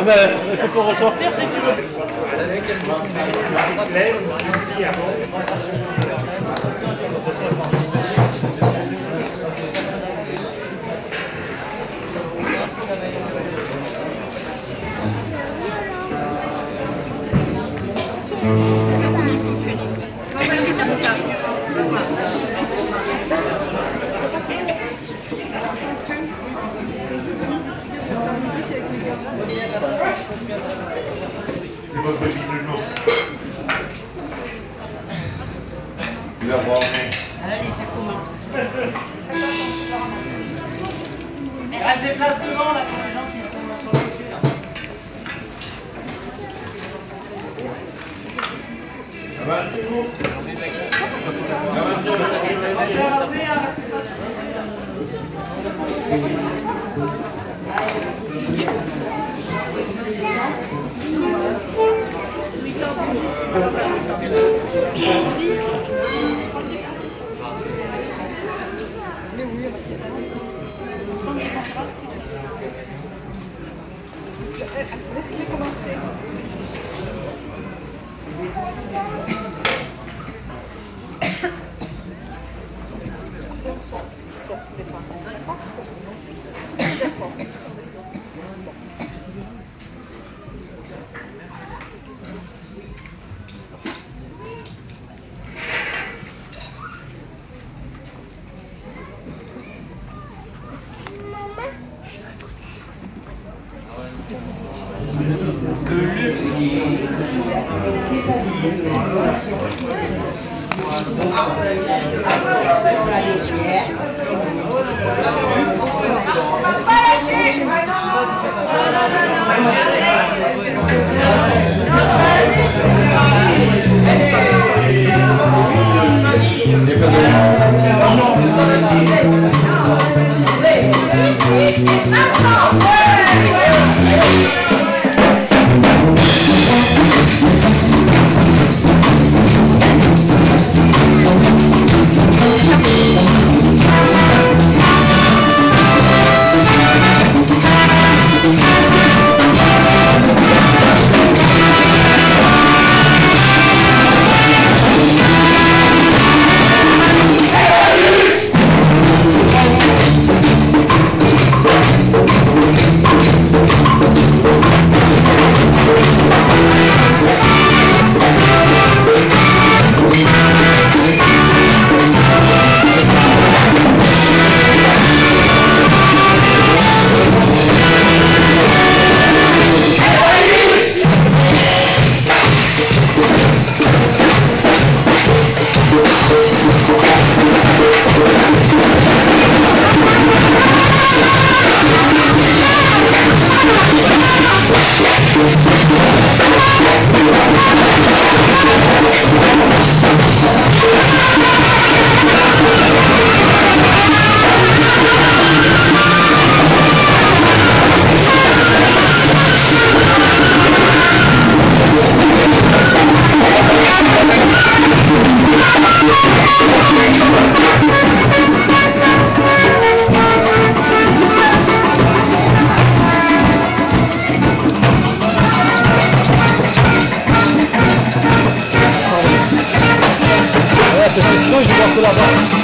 Ah ben, tu peux ressortir si tu veux. Vas voir. Allez, ça commence. Reste des places devant là pour les gens qui sont sur le côté Ça va, Thank you. クラブ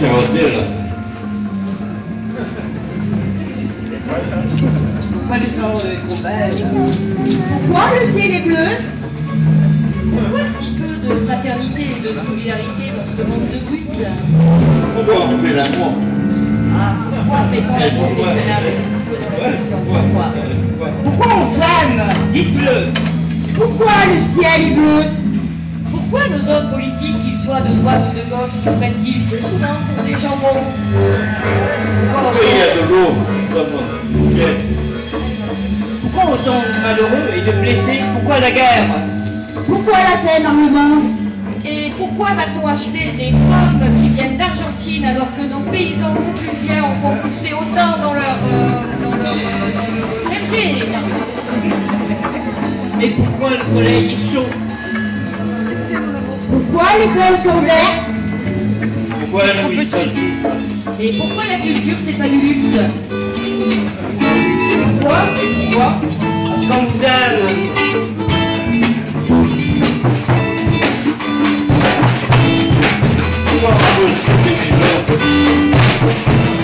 là Pourquoi le ciel est bleu Pourquoi si peu de fraternité et de solidarité dans ce monde de brutes Pourquoi on fait l'amour Ah, pourquoi fait-on Et l'amour pourquoi Pourquoi on s'aime Dites-le. Pourquoi le ciel est bleu Pourquoi nos hommes politiques, qu'ils soient de droite ou de gauche, nous prennent-ils si souvent pour des jambons Pourquoi il y a de l'eau. Pourquoi autant de malheureux et de blessés Pourquoi la guerre Pourquoi la paix dans le monde Et pourquoi va-t-on acheter des pommes qui viennent d'Argentine alors que nos paysans confusiens en font pousser autant dans leur, euh, dans leur, euh, dans leur verger? Mais pourquoi le soleil est chaud? Pourquoi les feuilles sont vertes Pourquoi la nuit Et pourquoi la culture c'est pas du luxe Pourquoi Pourquoi Parce qu'on vous aime. Pourquoi on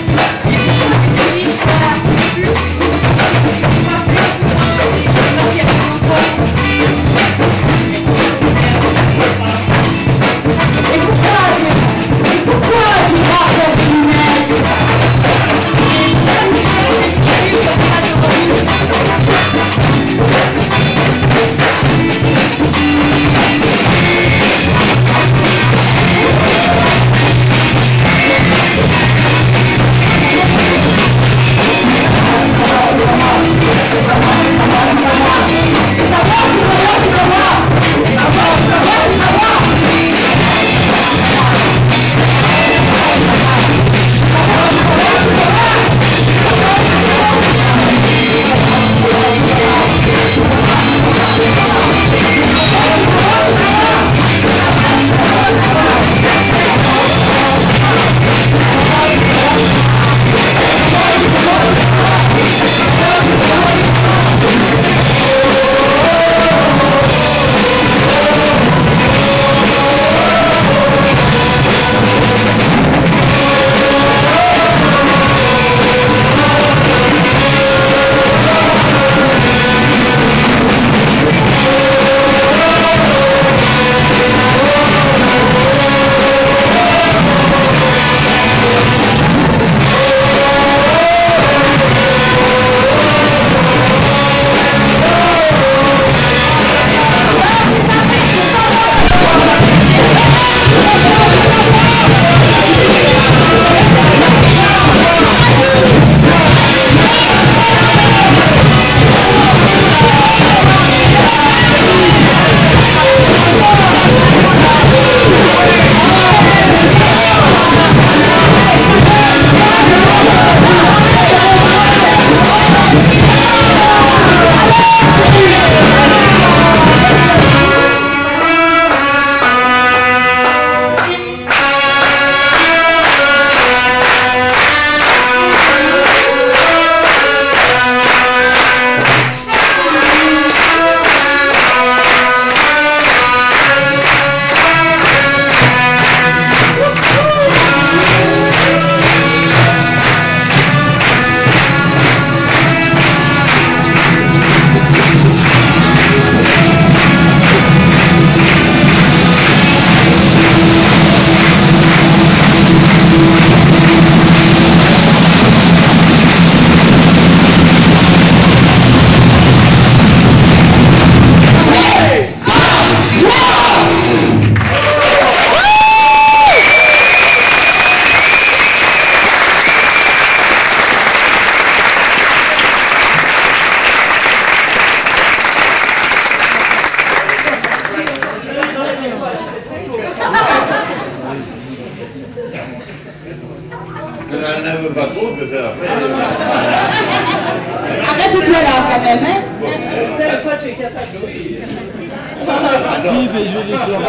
Ah non. Qui fait jouer les fleurs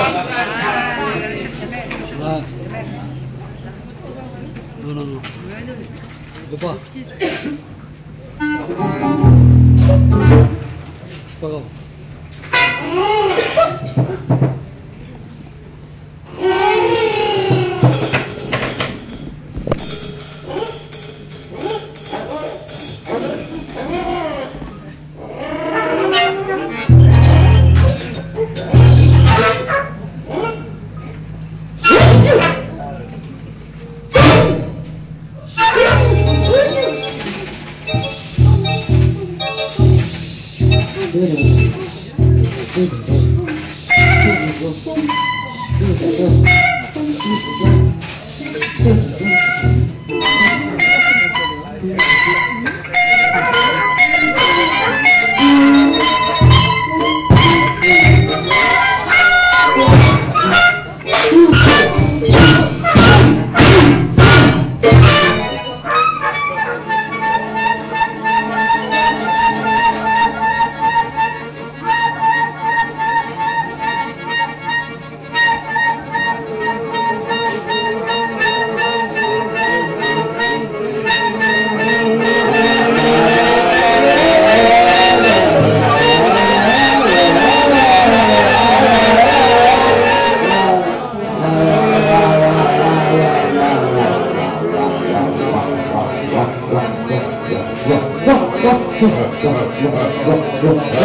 Ouais. Good.